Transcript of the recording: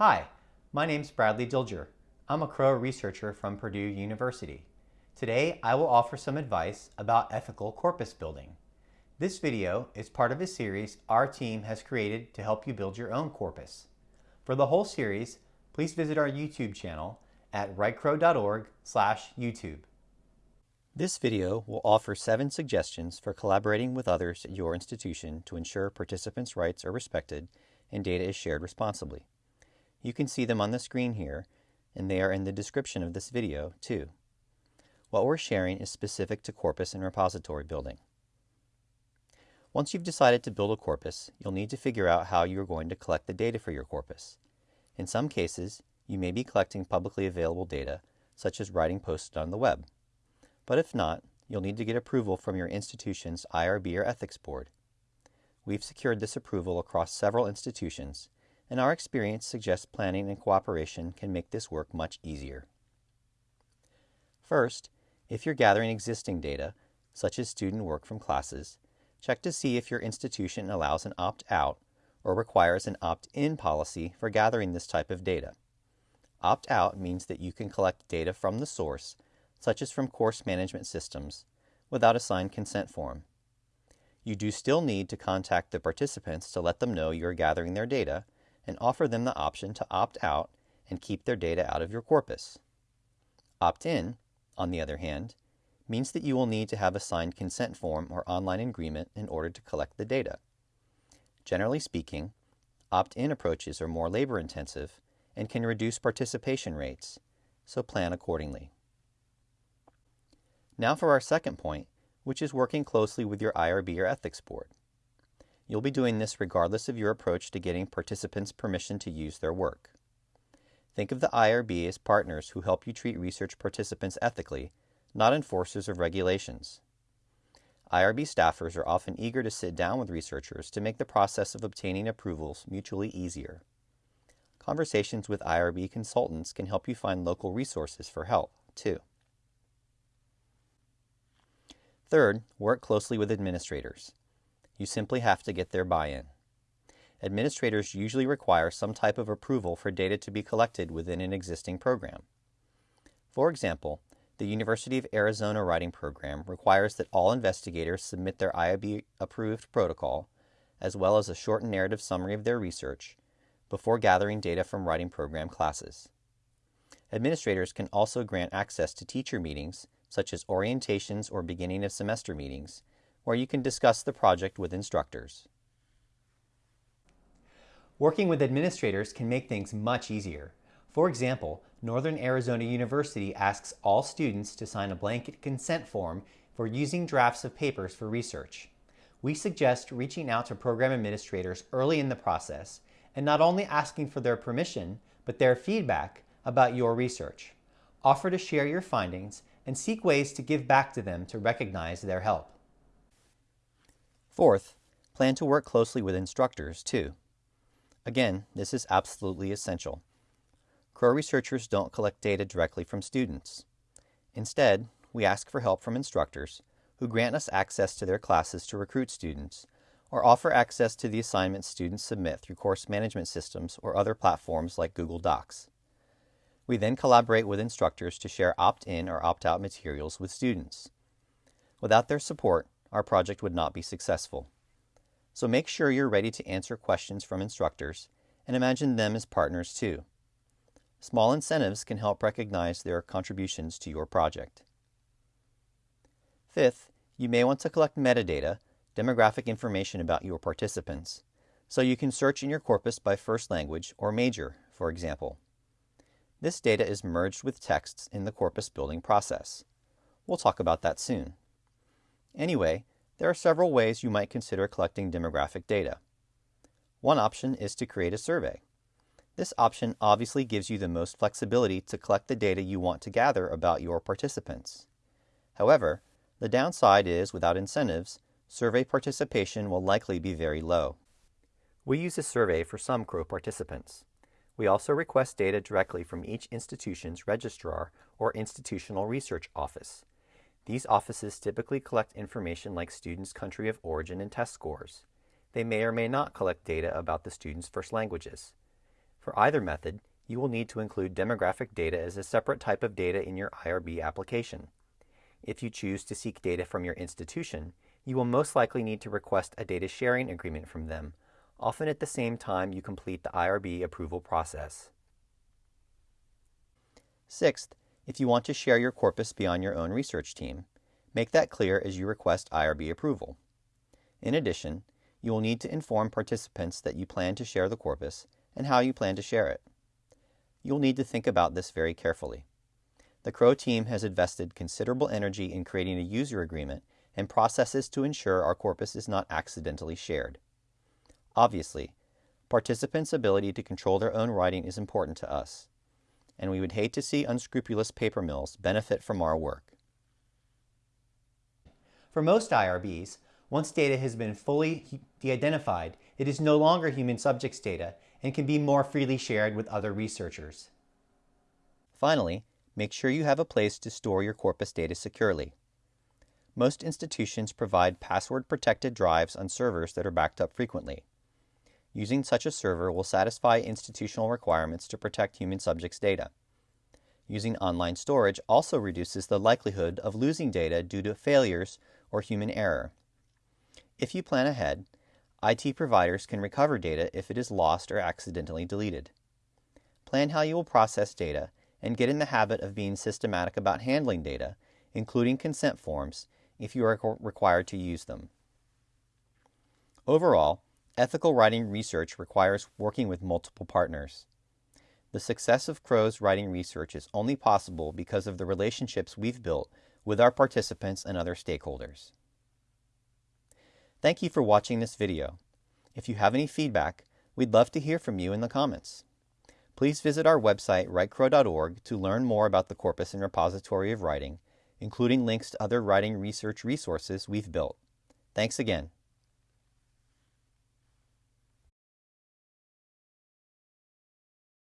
Hi, my name's Bradley Dilger. I'm a Crow researcher from Purdue University. Today, I will offer some advice about ethical corpus building. This video is part of a series our team has created to help you build your own corpus. For the whole series, please visit our YouTube channel at writecrow.org youtube This video will offer seven suggestions for collaborating with others at your institution to ensure participants' rights are respected and data is shared responsibly. You can see them on the screen here, and they are in the description of this video, too. What we're sharing is specific to corpus and repository building. Once you've decided to build a corpus, you'll need to figure out how you're going to collect the data for your corpus. In some cases, you may be collecting publicly available data, such as writing posted on the web. But if not, you'll need to get approval from your institution's IRB or ethics board. We've secured this approval across several institutions, and our experience suggests planning and cooperation can make this work much easier. First, if you're gathering existing data, such as student work from classes, check to see if your institution allows an opt-out or requires an opt-in policy for gathering this type of data. Opt-out means that you can collect data from the source, such as from course management systems, without a signed consent form. You do still need to contact the participants to let them know you are gathering their data and offer them the option to opt out and keep their data out of your corpus. Opt in, on the other hand, means that you will need to have a signed consent form or online agreement in order to collect the data. Generally speaking, opt in approaches are more labor intensive and can reduce participation rates, so plan accordingly. Now for our second point, which is working closely with your IRB or ethics board. You'll be doing this regardless of your approach to getting participants permission to use their work. Think of the IRB as partners who help you treat research participants ethically, not enforcers of regulations. IRB staffers are often eager to sit down with researchers to make the process of obtaining approvals mutually easier. Conversations with IRB consultants can help you find local resources for help, too. Third, work closely with administrators. You simply have to get their buy-in. Administrators usually require some type of approval for data to be collected within an existing program. For example, the University of Arizona writing program requires that all investigators submit their IRB-approved protocol, as well as a short narrative summary of their research, before gathering data from writing program classes. Administrators can also grant access to teacher meetings, such as orientations or beginning of semester meetings, where you can discuss the project with instructors. Working with administrators can make things much easier. For example, Northern Arizona University asks all students to sign a blanket consent form for using drafts of papers for research. We suggest reaching out to program administrators early in the process and not only asking for their permission, but their feedback about your research. Offer to share your findings and seek ways to give back to them to recognize their help. Fourth, plan to work closely with instructors too. Again, this is absolutely essential. Crow researchers don't collect data directly from students. Instead, we ask for help from instructors who grant us access to their classes to recruit students or offer access to the assignments students submit through course management systems or other platforms like Google Docs. We then collaborate with instructors to share opt-in or opt-out materials with students. Without their support, our project would not be successful. So make sure you're ready to answer questions from instructors and imagine them as partners too. Small incentives can help recognize their contributions to your project. Fifth, you may want to collect metadata, demographic information about your participants, so you can search in your corpus by first language or major, for example. This data is merged with texts in the corpus building process. We'll talk about that soon. Anyway, there are several ways you might consider collecting demographic data. One option is to create a survey. This option obviously gives you the most flexibility to collect the data you want to gather about your participants. However, the downside is, without incentives, survey participation will likely be very low. We use a survey for some Crow participants. We also request data directly from each institution's registrar or institutional research office. These offices typically collect information like students' country of origin and test scores. They may or may not collect data about the students' first languages. For either method, you will need to include demographic data as a separate type of data in your IRB application. If you choose to seek data from your institution, you will most likely need to request a data sharing agreement from them, often at the same time you complete the IRB approval process. Sixth, if you want to share your corpus beyond your own research team, make that clear as you request IRB approval. In addition, you will need to inform participants that you plan to share the corpus and how you plan to share it. You'll need to think about this very carefully. The CROW team has invested considerable energy in creating a user agreement and processes to ensure our corpus is not accidentally shared. Obviously, participants' ability to control their own writing is important to us, and we would hate to see unscrupulous paper mills benefit from our work. For most IRBs, once data has been fully de-identified, it is no longer human subjects data and can be more freely shared with other researchers. Finally, make sure you have a place to store your corpus data securely. Most institutions provide password-protected drives on servers that are backed up frequently. Using such a server will satisfy institutional requirements to protect human subjects data. Using online storage also reduces the likelihood of losing data due to failures or human error. If you plan ahead, IT providers can recover data if it is lost or accidentally deleted. Plan how you will process data and get in the habit of being systematic about handling data, including consent forms, if you are required to use them. Overall, ethical writing research requires working with multiple partners. The success of CROW's writing research is only possible because of the relationships we've built with our participants and other stakeholders. Thank you for watching this video. If you have any feedback, we'd love to hear from you in the comments. Please visit our website, writecrow.org, to learn more about the corpus and repository of writing, including links to other writing research resources we've built. Thanks again.